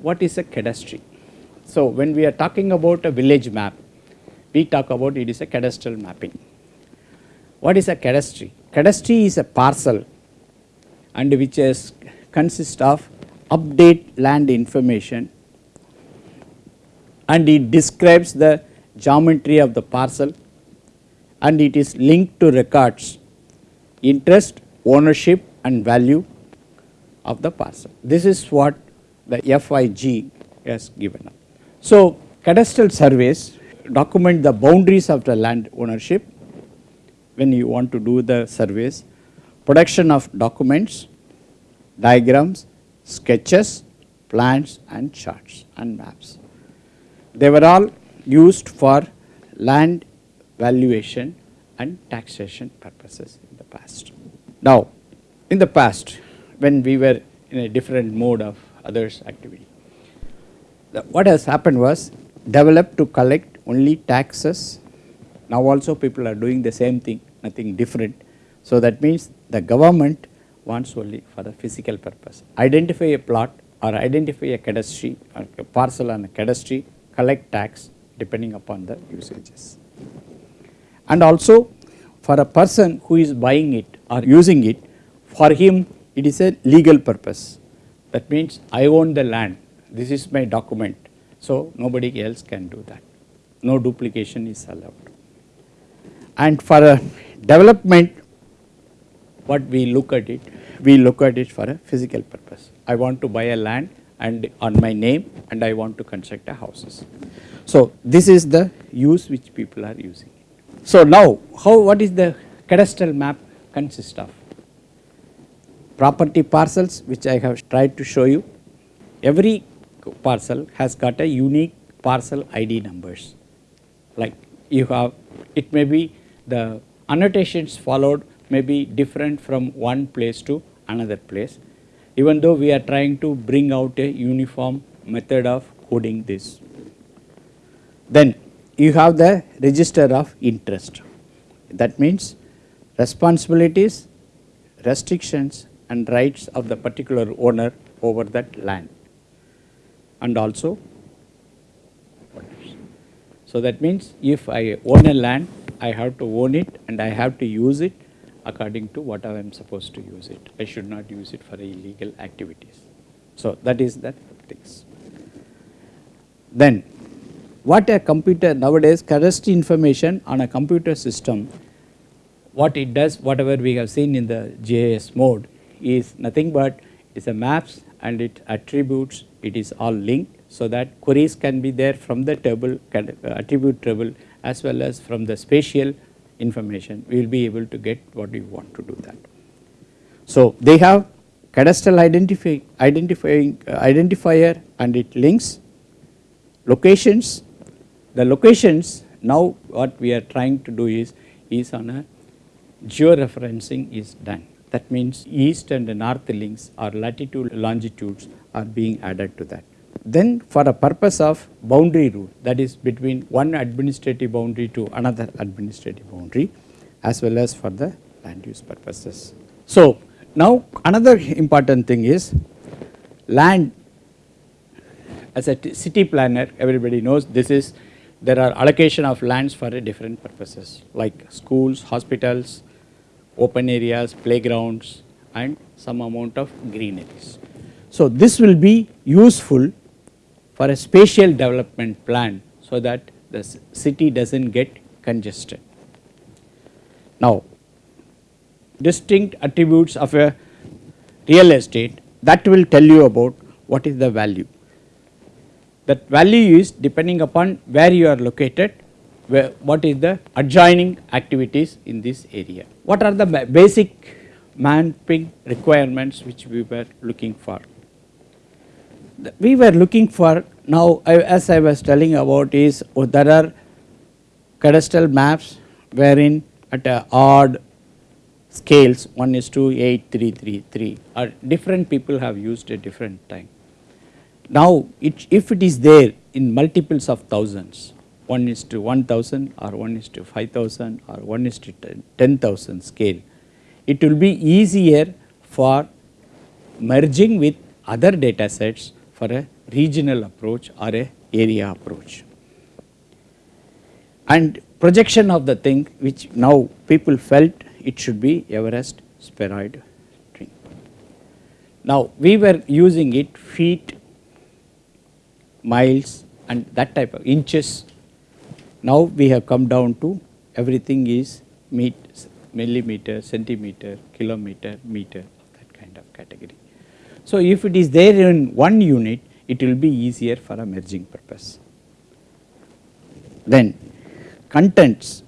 What is a cadastry? So, when we are talking about a village map, we talk about it is a cadastral mapping. What is a cadastry? Cadastry is a parcel and which is consists of update land information and it describes the geometry of the parcel and it is linked to records interest, ownership and value of the parcel. This is what the FIG has given up. So, cadastral surveys document the boundaries of the land ownership when you want to do the surveys, production of documents, diagrams, sketches, plans and charts and maps. They were all used for land valuation and taxation purposes in the past. Now, in the past when we were in a different mode of others activity, what has happened was developed to collect only taxes. Now also people are doing the same thing, nothing different. So that means the government wants only for the physical purpose. Identify a plot or identify a cadastry, or a parcel on a cadastry, collect tax depending upon the usages. And also for a person who is buying it or using it, for him it is a legal purpose. That means I own the land, this is my document, so nobody else can do that no duplication is allowed. And for a development what we look at it, we look at it for a physical purpose. I want to buy a land and on my name and I want to construct a houses. So this is the use which people are using. So now how what is the cadastral map consist of? Property parcels which I have tried to show you. Every parcel has got a unique parcel ID numbers like you have it may be the annotations followed may be different from one place to another place even though we are trying to bring out a uniform method of coding this. Then you have the register of interest that means responsibilities, restrictions and rights of the particular owner over that land and also so that means if I own a land, I have to own it and I have to use it according to what I am supposed to use it. I should not use it for illegal activities. So that is that things. Then what a computer nowadays cadastry information on a computer system what it does whatever we have seen in the GIS mode is nothing but it is a maps and it attributes it is all linked so that queries can be there from the table uh, attribute table as well as from the spatial information. We will be able to get what we want to do that. So they have cadastral identify, identifying uh, identifier and it links locations. The locations now what we are trying to do is is on a georeferencing is done that means eastings and northings or latitude longitudes are being added to that. Then for a purpose of boundary rule that is between one administrative boundary to another administrative boundary as well as for the land use purposes. So now another important thing is land as a city planner everybody knows this is there are allocation of lands for different purposes like schools, hospitals, open areas, playgrounds and some amount of greeneries. So this will be useful for a spatial development plan so that the city does not get congested. Now distinct attributes of a real estate that will tell you about what is the value. That value is depending upon where you are located, where what is the adjoining activities in this area. What are the basic mapping requirements which we were looking for we were looking for now as I was telling about is oh, there are cadastral maps wherein at a odd scales 1 is to 8 3 3 3 or different people have used a different time. Now it, if it is there in multiples of thousands 1 is to 1000 or 1 is to 5000 or 1 is to 10,000 scale it will be easier for merging with other data sets for a regional approach or a area approach. And projection of the thing which now people felt it should be Everest spheroid ring. Now we were using it feet, miles and that type of inches. Now we have come down to everything is meet, millimeter, centimeter, kilometer, meter that kind of category. So if it is there in one unit it will be easier for a merging purpose. Then contents,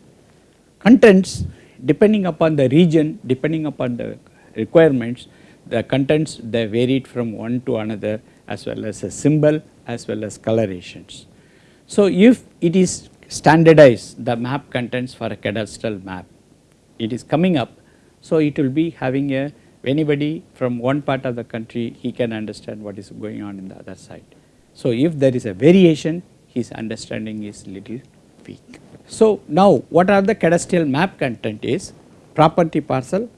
contents depending upon the region, depending upon the requirements, the contents they varied from one to another as well as a symbol as well as colorations. So if it is standardized the map contents for a cadastral map, it is coming up, so it will be having a anybody from one part of the country he can understand what is going on in the other side. So if there is a variation his understanding is little weak. So now what are the cadastral map content is property parcel,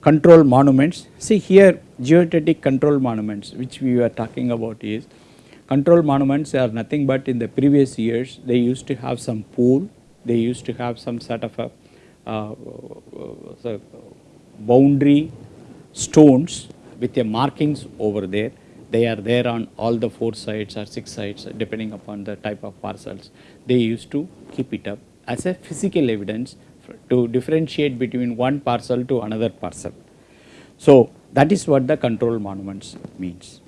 control monuments. See here geodetic control monuments which we were talking about is control monuments are nothing but in the previous years they used to have some pool, they used to have some sort of a uh, uh, boundary stones with the markings over there. They are there on all the four sides or six sides depending upon the type of parcels. They used to keep it up as a physical evidence to differentiate between one parcel to another parcel. So that is what the control monuments means.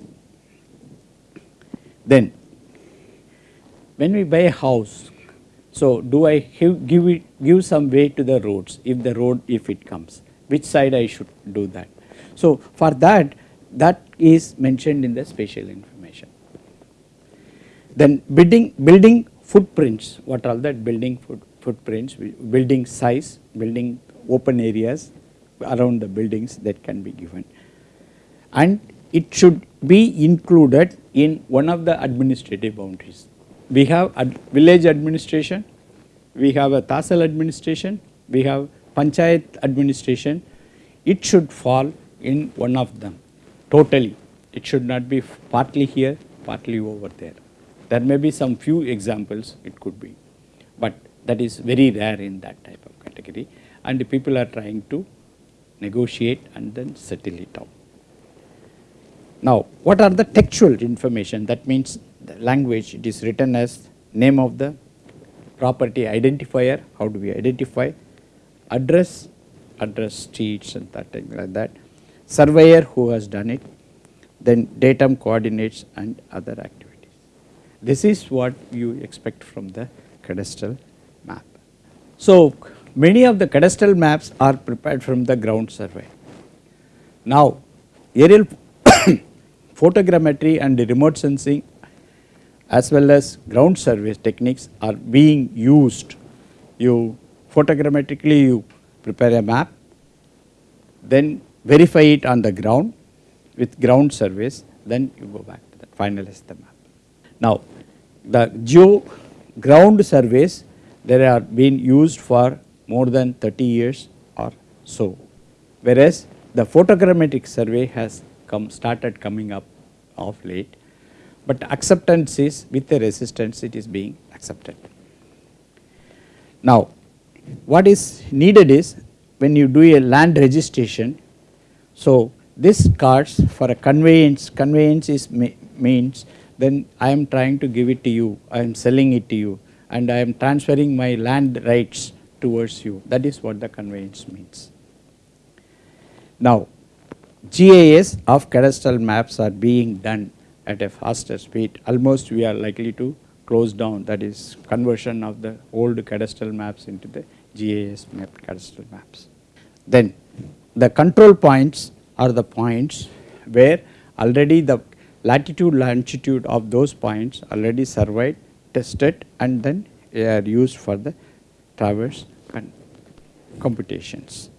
Then when we buy a house, so do I give it give some way to the roads if the road if it comes, which side I should do that. So for that, that is mentioned in the spatial information. Then building, building footprints, what are that building foot, footprints, building size, building open areas around the buildings that can be given. And it should be included in one of the administrative boundaries. We have ad village administration, we have a Tahsil administration, we have panchayat administration, it should fall in one of them totally. It should not be partly here, partly over there. There may be some few examples it could be, but that is very rare in that type of category and people are trying to negotiate and then settle it out. Now, what are the textual information? That means the language, it is written as name of the property identifier, how do we identify, address, address streets and that thing like that, surveyor who has done it, then datum coordinates and other activities. This is what you expect from the cadastral map. So many of the cadastral maps are prepared from the ground survey. Now aerial photogrammetry and remote sensing as well as ground survey techniques are being used. You photogrammetrically you prepare a map, then verify it on the ground with ground surveys, then you go back to that, finalize the map. Now, the geo ground surveys, they are being used for more than 30 years or so, whereas the photogrammetric survey has come started coming up of late, but acceptance is with the resistance it is being accepted. Now, what is needed is when you do a land registration, so this cards for a conveyance, conveyance is means then I am trying to give it to you, I am selling it to you and I am transferring my land rights towards you. That is what the conveyance means. Now, GIS of cadastral maps are being done at a faster speed. Almost we are likely to close down that is conversion of the old cadastral maps into the GIS mapped cadastral maps. Then the control points are the points where already the latitude longitude of those points already surveyed, tested and then are used for the traverse and computations.